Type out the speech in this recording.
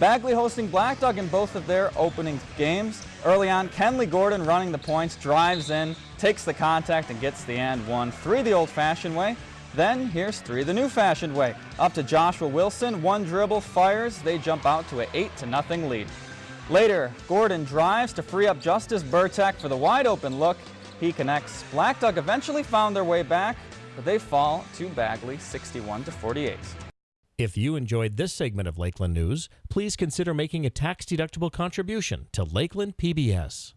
Bagley hosting Blackduck in both of their opening games. Early on, Kenley Gordon running the points, drives in, takes the contact, and gets the and one. Three the old-fashioned way. Then here's three the new-fashioned way. Up to Joshua Wilson, one dribble, fires. They jump out to an 8 to nothing lead. Later, Gordon drives to free up Justice Burtek for the wide-open look. He connects. Blackduck eventually found their way back, but they fall to Bagley 61 to 48. If you enjoyed this segment of Lakeland News, please consider making a tax-deductible contribution to Lakeland PBS.